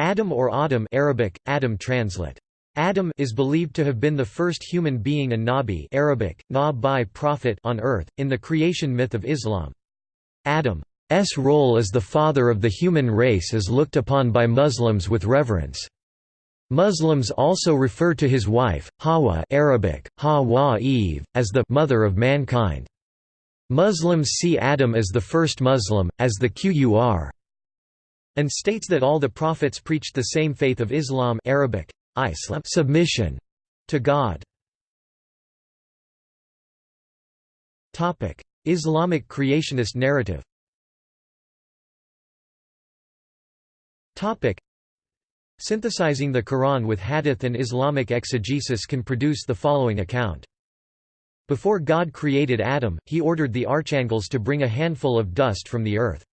Adam or Adam Arabic, Adam translate. Adam is believed to have been the first human being and Nabi Arabic, na prophet on earth, in the creation myth of Islam. Adam's role as the father of the human race is looked upon by Muslims with reverence. Muslims also refer to his wife, Hawa Arabic, Hawa Eve, as the mother of mankind. Muslims see Adam as the first Muslim, as the Qur and states that all the prophets preached the same faith of Islam Arabic, Islam submission to God. Islamic creationist narrative Synthesizing the Quran with hadith and Islamic exegesis can produce the following account. Before God created Adam, he ordered the archangels to bring a handful of dust from the earth.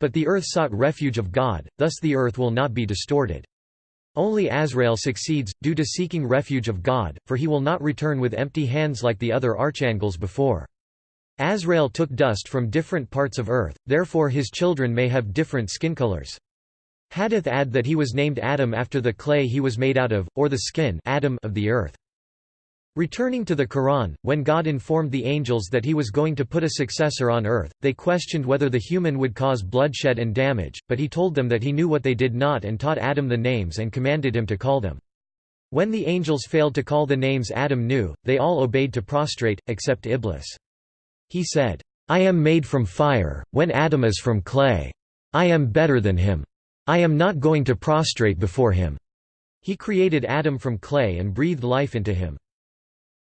But the earth sought refuge of God, thus the earth will not be distorted. Only Azrael succeeds, due to seeking refuge of God, for he will not return with empty hands like the other archangels before. Azrael took dust from different parts of earth, therefore his children may have different skin colors. Hadith add that he was named Adam after the clay he was made out of, or the skin Adam of the earth. Returning to the Quran, when God informed the angels that he was going to put a successor on earth, they questioned whether the human would cause bloodshed and damage, but he told them that he knew what they did not and taught Adam the names and commanded him to call them. When the angels failed to call the names Adam knew, they all obeyed to prostrate, except Iblis. He said, I am made from fire, when Adam is from clay. I am better than him. I am not going to prostrate before him. He created Adam from clay and breathed life into him.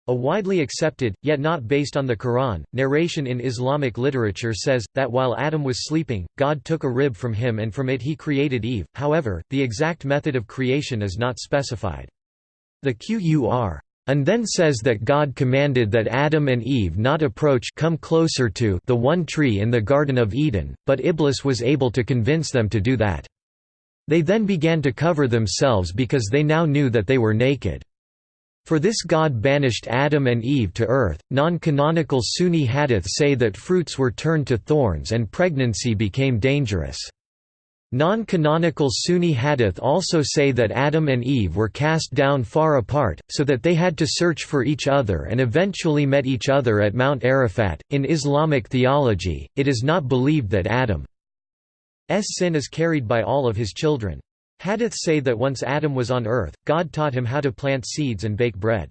A widely accepted, yet not based on the Quran, narration in Islamic literature says, that while Adam was sleeping, God took a rib from him and from it he created Eve, however, the exact method of creation is not specified. The Qur and then says that God commanded that Adam and Eve not approach come closer to the one tree in the Garden of Eden, but Iblis was able to convince them to do that. They then began to cover themselves because they now knew that they were naked. For this God banished Adam and Eve to earth. Non canonical Sunni hadith say that fruits were turned to thorns and pregnancy became dangerous. Non canonical Sunni hadith also say that Adam and Eve were cast down far apart, so that they had to search for each other and eventually met each other at Mount Arafat. In Islamic theology, it is not believed that Adam's sin is carried by all of his children. Hadiths say that once Adam was on earth, God taught him how to plant seeds and bake bread.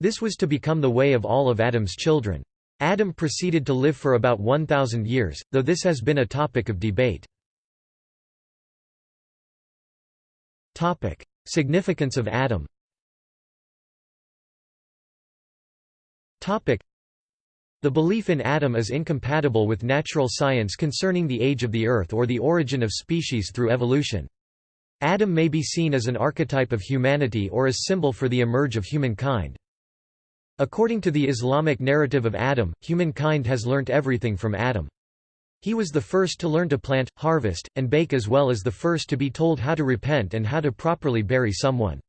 This was to become the way of all of Adam's children. Adam proceeded to live for about 1,000 years, though this has been a topic of debate. Significance of Adam the belief in Adam is incompatible with natural science concerning the age of the Earth or the origin of species through evolution. Adam may be seen as an archetype of humanity or as symbol for the emerge of humankind. According to the Islamic narrative of Adam, humankind has learnt everything from Adam. He was the first to learn to plant, harvest, and bake as well as the first to be told how to repent and how to properly bury someone.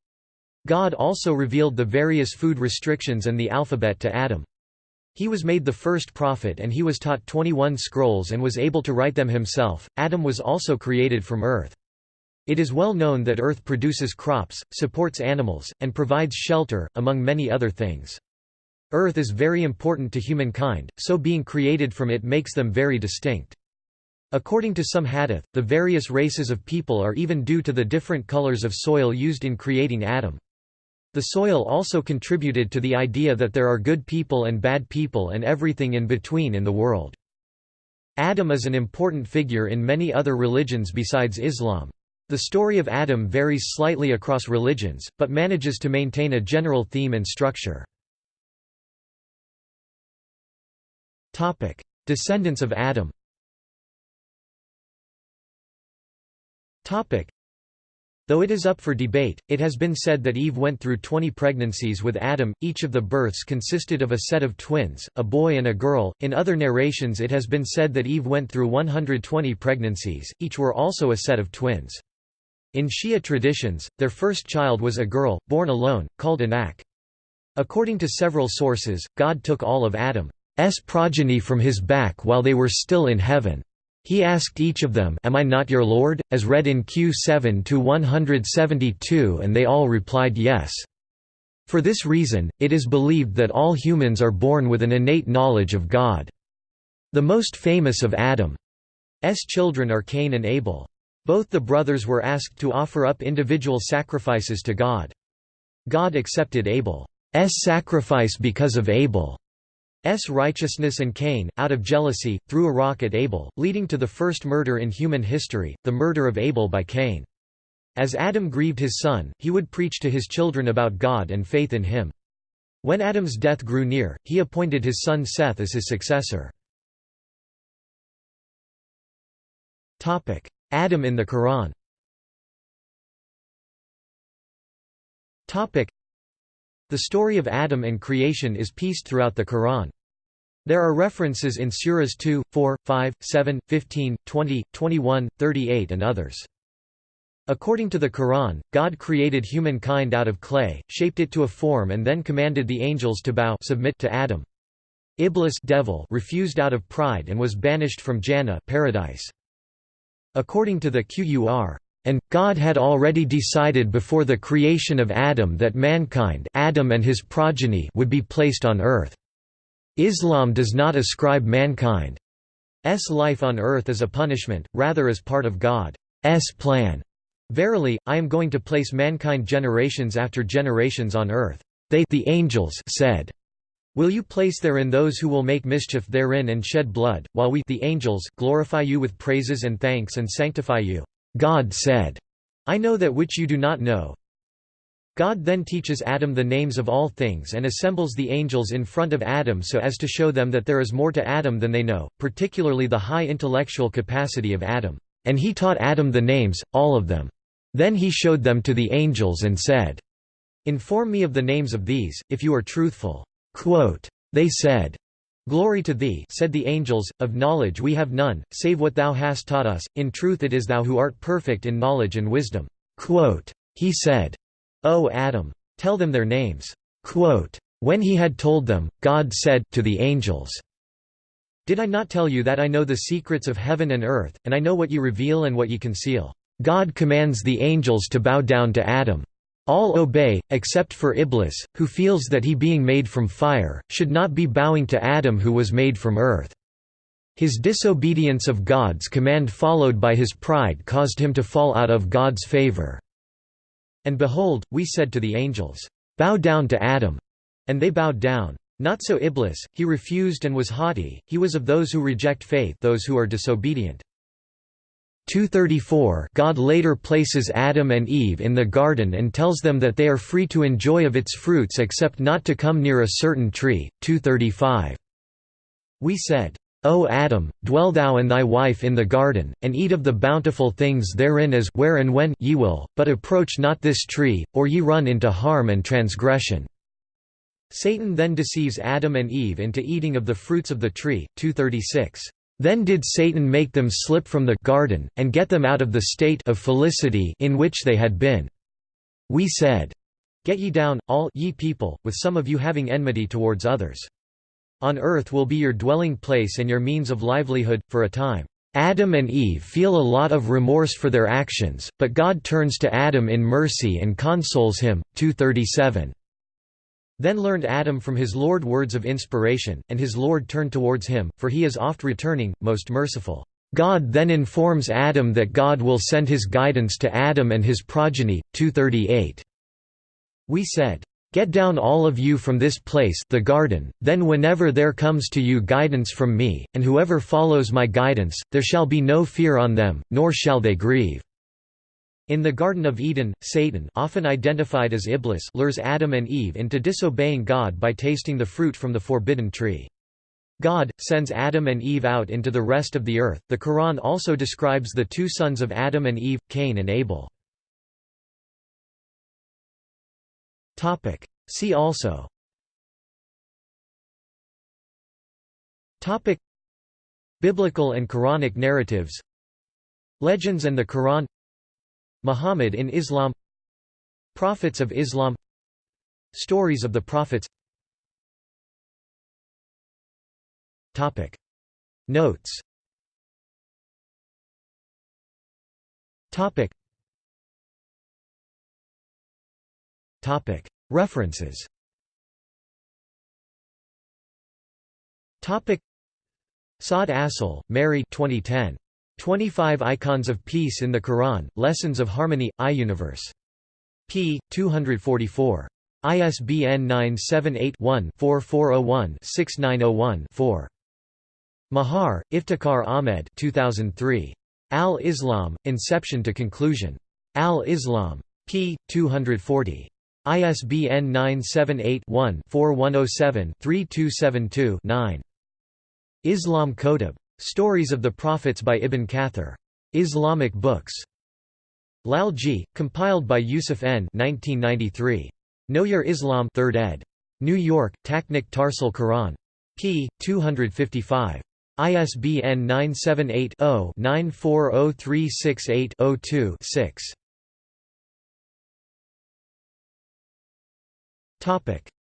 God also revealed the various food restrictions and the alphabet to Adam. He was made the first prophet and he was taught 21 scrolls and was able to write them himself. Adam was also created from earth. It is well known that Earth produces crops, supports animals, and provides shelter, among many other things. Earth is very important to humankind, so being created from it makes them very distinct. According to some hadith, the various races of people are even due to the different colors of soil used in creating Adam. The soil also contributed to the idea that there are good people and bad people and everything in between in the world. Adam is an important figure in many other religions besides Islam. The story of Adam varies slightly across religions, but manages to maintain a general theme and structure. Descendants of Adam Though it is up for debate, it has been said that Eve went through 20 pregnancies with Adam, each of the births consisted of a set of twins, a boy and a girl. In other narrations, it has been said that Eve went through 120 pregnancies, each were also a set of twins. In Shia traditions, their first child was a girl, born alone, called Anak. According to several sources, God took all of Adam's progeny from his back while they were still in heaven. He asked each of them, Am I not your Lord? as read in Q7 to 172 and they all replied yes. For this reason, it is believed that all humans are born with an innate knowledge of God. The most famous of Adam's children are Cain and Abel. Both the brothers were asked to offer up individual sacrifices to God. God accepted Abel's sacrifice because of Abel's righteousness and Cain, out of jealousy, threw a rock at Abel, leading to the first murder in human history, the murder of Abel by Cain. As Adam grieved his son, he would preach to his children about God and faith in him. When Adam's death grew near, he appointed his son Seth as his successor. Adam in the Quran The story of Adam and creation is pieced throughout the Quran. There are references in Surahs 2, 4, 5, 7, 15, 20, 21, 38 and others. According to the Quran, God created humankind out of clay, shaped it to a form and then commanded the angels to bow submit to Adam. Iblis devil refused out of pride and was banished from Jannah paradise. According to the Qur, and God had already decided before the creation of Adam that mankind Adam and his progeny would be placed on earth. Islam does not ascribe mankind's life on earth as a punishment, rather as part of God's plan. Verily, I am going to place mankind generations after generations on earth. They the angels said, Will you place therein those who will make mischief therein and shed blood, while we the angels glorify you with praises and thanks and sanctify you? God said, I know that which you do not know. God then teaches Adam the names of all things and assembles the angels in front of Adam so as to show them that there is more to Adam than they know, particularly the high intellectual capacity of Adam. And he taught Adam the names, all of them. Then he showed them to the angels and said, Inform me of the names of these, if you are truthful. Quote, they said, Glory to thee said the angels, of knowledge we have none, save what thou hast taught us, in truth it is thou who art perfect in knowledge and wisdom. Quote, he said, O Adam! Tell them their names. Quote, when he had told them, God said, to the angels, Did I not tell you that I know the secrets of heaven and earth, and I know what you reveal and what you conceal? God commands the angels to bow down to Adam. All obey, except for Iblis, who feels that he being made from fire, should not be bowing to Adam who was made from earth. His disobedience of God's command followed by his pride caused him to fall out of God's favor. And behold, we said to the angels, Bow down to Adam. And they bowed down. Not so Iblis, he refused and was haughty, he was of those who reject faith those who are disobedient. 234 God later places Adam and Eve in the garden and tells them that they are free to enjoy of its fruits except not to come near a certain tree. 235 We said, O Adam, dwell thou and thy wife in the garden, and eat of the bountiful things therein as where and when ye will, but approach not this tree, or ye run into harm and transgression. Satan then deceives Adam and Eve into eating of the fruits of the tree. 236 then did Satan make them slip from the garden, and get them out of the state of felicity in which they had been. We said, Get ye down, all ye people, with some of you having enmity towards others. On earth will be your dwelling place and your means of livelihood, for a time. Adam and Eve feel a lot of remorse for their actions, but God turns to Adam in mercy and consoles him. 237. Then learned Adam from his Lord words of inspiration, and his Lord turned towards him, for he is oft returning, most merciful. God then informs Adam that God will send his guidance to Adam and his progeny. 238. We said, Get down all of you from this place the garden, then whenever there comes to you guidance from me, and whoever follows my guidance, there shall be no fear on them, nor shall they grieve. In the Garden of Eden, Satan often identified as Iblis lures Adam and Eve into disobeying God by tasting the fruit from the forbidden tree. God sends Adam and Eve out into the rest of the earth. The Quran also describes the two sons of Adam and Eve, Cain and Abel. Topic: See also Topic: Biblical and Quranic narratives Legends and the Quran Muhammad in Islam Prophets of Islam Stories of the Prophets Topic. Notes Topic. Topic. References Topic. Saad Asl, Mary 2010. 25 Icons of Peace in the Quran, Lessons of Harmony, iUniverse. p. 244. ISBN 978-1-4401-6901-4. Mahar, Iftikhar Ahmed 2003. Al-Islam, Inception to Conclusion. Al-Islam. p. 240. ISBN 978-1-4107-3272-9. Islam Kotub. Stories of the Prophets by Ibn Kathir. Islamic Books. Lalji, compiled by Yusuf N. 1993. Know Your Islam 3rd ed. New York, Tahrike Tarsile Quran. p. 255. ISBN 978 0 940368 2 6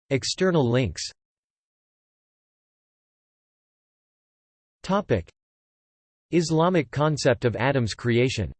External links Islamic concept of Adam's creation